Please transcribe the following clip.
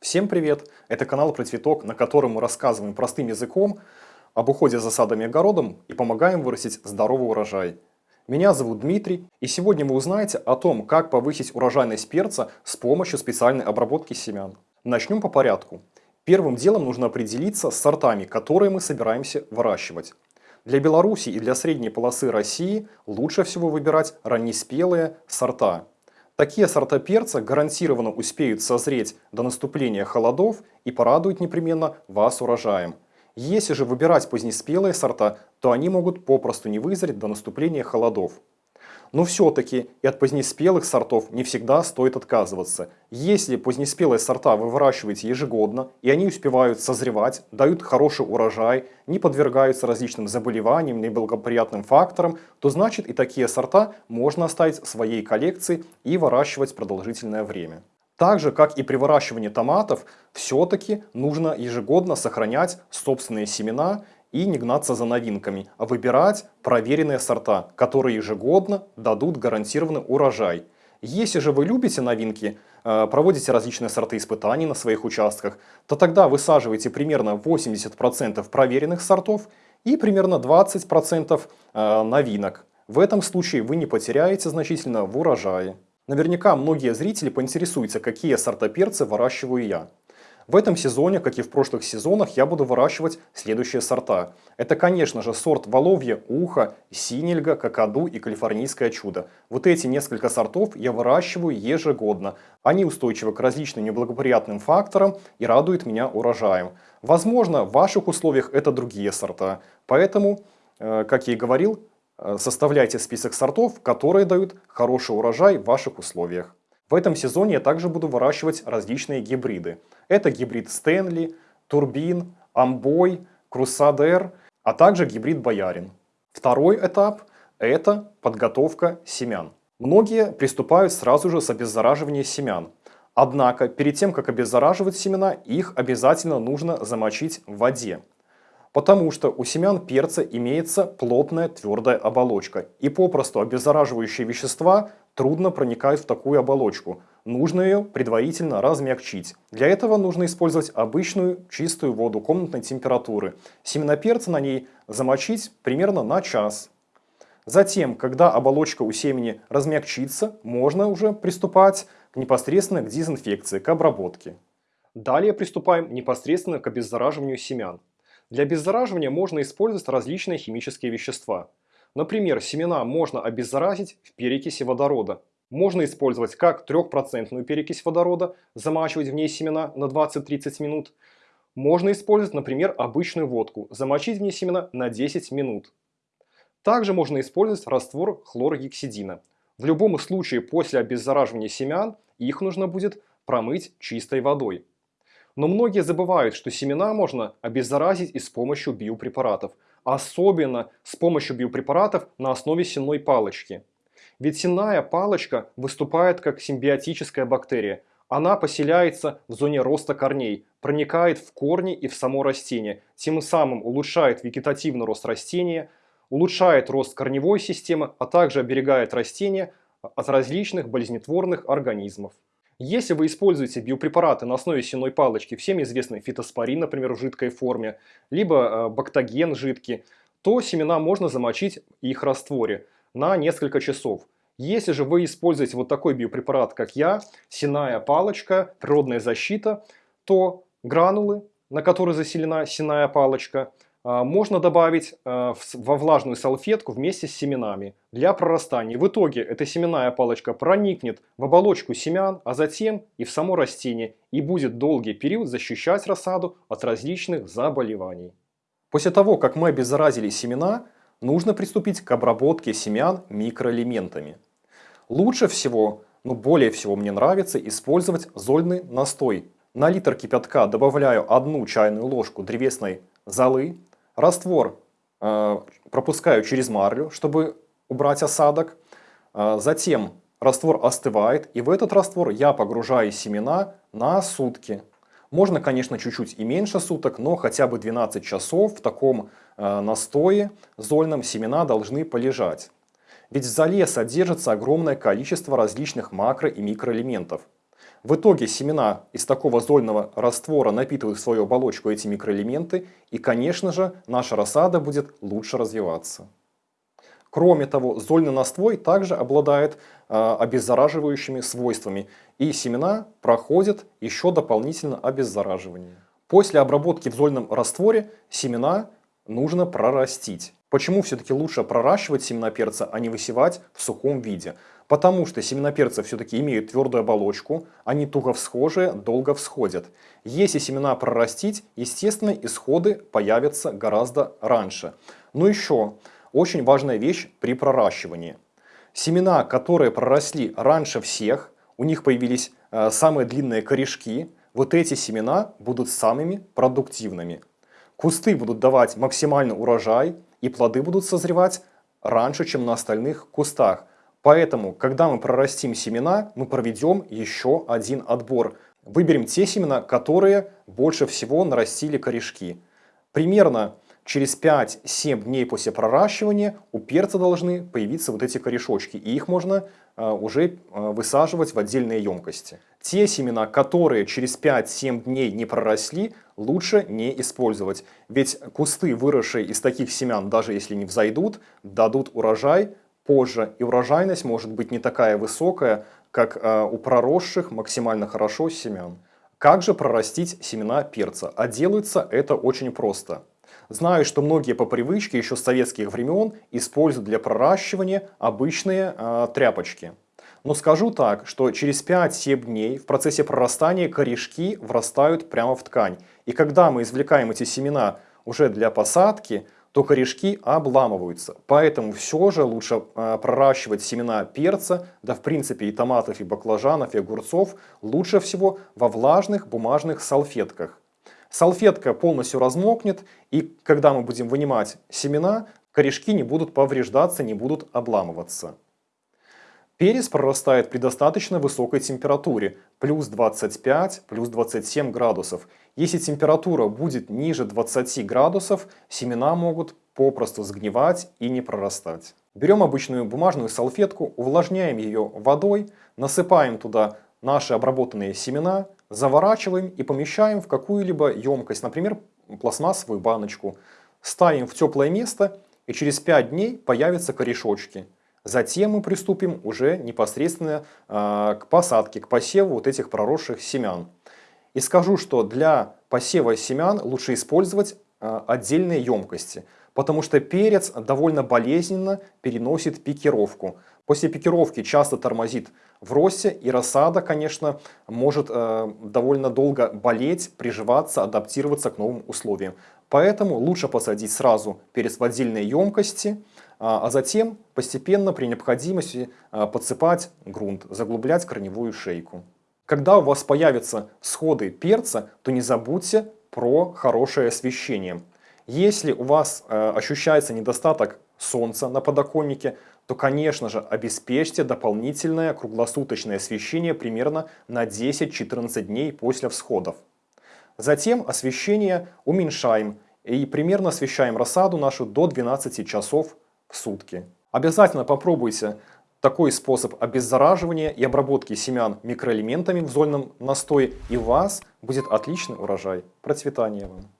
Всем привет! Это канал про цветок, на котором мы рассказываем простым языком об уходе за садом и огородом и помогаем вырастить здоровый урожай. Меня зовут Дмитрий, и сегодня вы узнаете о том, как повысить урожайность перца с помощью специальной обработки семян. Начнем по порядку. Первым делом нужно определиться с сортами, которые мы собираемся выращивать. Для Беларуси и для средней полосы России лучше всего выбирать раннеспелые сорта. Такие сорта перца гарантированно успеют созреть до наступления холодов и порадуют непременно вас урожаем. Если же выбирать позднеспелые сорта, то они могут попросту не вызреть до наступления холодов. Но все-таки и от позднеспелых сортов не всегда стоит отказываться. Если позднеспелые сорта вы выращиваете ежегодно, и они успевают созревать, дают хороший урожай, не подвергаются различным заболеваниям, неблагоприятным факторам, то значит и такие сорта можно оставить в своей коллекции и выращивать продолжительное время. Так же, как и при выращивании томатов, все-таки нужно ежегодно сохранять собственные семена и не гнаться за новинками, а выбирать проверенные сорта, которые ежегодно дадут гарантированный урожай. Если же вы любите новинки, э, проводите различные сорты испытаний на своих участках, то тогда высаживайте примерно 80% проверенных сортов и примерно 20% э, новинок. В этом случае вы не потеряете значительно в урожае. Наверняка многие зрители поинтересуются, какие сорта перца выращиваю я. В этом сезоне, как и в прошлых сезонах, я буду выращивать следующие сорта. Это, конечно же, сорт Воловье, Ухо, Синельга, Какаду и Калифорнийское чудо. Вот эти несколько сортов я выращиваю ежегодно. Они устойчивы к различным неблагоприятным факторам и радуют меня урожаем. Возможно, в ваших условиях это другие сорта. Поэтому, э, как я и говорил, э, составляйте список сортов, которые дают хороший урожай в ваших условиях. В этом сезоне я также буду выращивать различные гибриды. Это гибрид Стэнли, Турбин, Амбой, Крусадер, а также гибрид Боярин. Второй этап – это подготовка семян. Многие приступают сразу же с обеззараживания семян. Однако, перед тем, как обеззараживать семена, их обязательно нужно замочить в воде. Потому что у семян перца имеется плотная твердая оболочка. И попросту обеззараживающие вещества трудно проникают в такую оболочку. Нужно ее предварительно размягчить. Для этого нужно использовать обычную чистую воду комнатной температуры. Семена перца на ней замочить примерно на час. Затем, когда оболочка у семени размягчится, можно уже приступать непосредственно к дезинфекции, к обработке. Далее приступаем непосредственно к обеззараживанию семян. Для обеззараживания можно использовать различные химические вещества. Например, семена можно обеззаразить в перекиси водорода. Можно использовать как 3% перекись водорода, замачивать в ней семена на 20-30 минут. Можно использовать, например, обычную водку, замочить в ней семена на 10 минут. Также можно использовать раствор хлоргексидина. В любом случае после обеззараживания семян их нужно будет промыть чистой водой. Но многие забывают, что семена можно обеззаразить и с помощью биопрепаратов. Особенно с помощью биопрепаратов на основе сенной палочки. Ведь сенная палочка выступает как симбиотическая бактерия. Она поселяется в зоне роста корней, проникает в корни и в само растение, тем самым улучшает вегетативный рост растения, улучшает рост корневой системы, а также оберегает растения от различных болезнетворных организмов. Если вы используете биопрепараты на основе сенной палочки, всем известный фитоспорин, например, в жидкой форме, либо э, бактоген жидкий, то семена можно замочить их растворе на несколько часов. Если же вы используете вот такой биопрепарат, как я, сенная палочка, природная защита, то гранулы, на которые заселена сенная палочка – можно добавить а, во влажную салфетку вместе с семенами для прорастания. В итоге эта семенная палочка проникнет в оболочку семян, а затем и в само растение и будет долгий период защищать рассаду от различных заболеваний. После того, как мы обеззаразили семена, нужно приступить к обработке семян микроэлементами. Лучше всего, ну более всего мне нравится использовать зольный настой. На литр кипятка добавляю одну чайную ложку древесной золы, Раствор э, пропускаю через марлю, чтобы убрать осадок. Э, затем раствор остывает, и в этот раствор я погружаю семена на сутки. Можно, конечно, чуть-чуть и меньше суток, но хотя бы 12 часов в таком э, настое зольном семена должны полежать. Ведь в золе содержится огромное количество различных макро- и микроэлементов. В итоге семена из такого зольного раствора напитывают в свою оболочку эти микроэлементы, и, конечно же, наша рассада будет лучше развиваться. Кроме того, зольный настой также обладает э, обеззараживающими свойствами, и семена проходят еще дополнительно обеззараживание. После обработки в зольном растворе семена нужно прорастить. Почему все-таки лучше проращивать семена перца, а не высевать в сухом виде? Потому что семена перца все-таки имеют твердую оболочку, они туго всхожие, долго всходят. Если семена прорастить, естественно, исходы появятся гораздо раньше. Но еще очень важная вещь при проращивании. Семена, которые проросли раньше всех, у них появились э, самые длинные корешки, вот эти семена будут самыми продуктивными. Кусты будут давать максимальный урожай, и плоды будут созревать раньше, чем на остальных кустах. Поэтому, когда мы прорастим семена, мы проведем еще один отбор. Выберем те семена, которые больше всего нарастили корешки. Примерно через 5-7 дней после проращивания у перца должны появиться вот эти корешочки. И их можно э, уже э, высаживать в отдельные емкости. Те семена, которые через 5-7 дней не проросли, лучше не использовать. Ведь кусты, выросшие из таких семян, даже если не взойдут, дадут урожай позже. И урожайность может быть не такая высокая, как э, у проросших максимально хорошо семян. Как же прорастить семена перца? А делается это очень просто. Знаю, что многие по привычке еще с советских времен используют для проращивания обычные э, тряпочки. Но скажу так, что через 5-7 дней в процессе прорастания корешки врастают прямо в ткань. И когда мы извлекаем эти семена уже для посадки, то корешки обламываются. Поэтому все же лучше э, проращивать семена перца, да в принципе и томатов, и баклажанов, и огурцов, лучше всего во влажных бумажных салфетках. Салфетка полностью размокнет, и когда мы будем вынимать семена, корешки не будут повреждаться, не будут обламываться. Перец прорастает при достаточно высокой температуре, плюс 25, плюс 27 градусов. Если температура будет ниже 20 градусов, семена могут попросту сгнивать и не прорастать. Берем обычную бумажную салфетку, увлажняем ее водой, насыпаем туда наши обработанные семена, заворачиваем и помещаем в какую-либо емкость, например, пластмассовую баночку. Ставим в теплое место и через 5 дней появятся корешочки. Затем мы приступим уже непосредственно э, к посадке, к посеву вот этих проросших семян. И скажу, что для посева семян лучше использовать отдельные емкости, потому что перец довольно болезненно переносит пикировку. После пикировки часто тормозит в росте, и рассада, конечно, может э, довольно долго болеть, приживаться, адаптироваться к новым условиям. Поэтому лучше посадить сразу перец в отдельные емкости, а, а затем постепенно при необходимости а, подсыпать грунт, заглублять корневую шейку. Когда у вас появятся сходы перца, то не забудьте про хорошее освещение. Если у вас э, ощущается недостаток солнца на подоконнике, то, конечно же, обеспечьте дополнительное круглосуточное освещение примерно на 10-14 дней после всходов. Затем освещение уменьшаем и примерно освещаем рассаду нашу до 12 часов в сутки. Обязательно попробуйте такой способ обеззараживания и обработки семян микроэлементами в зольном настое, и у вас будет отличный урожай. Процветания вам!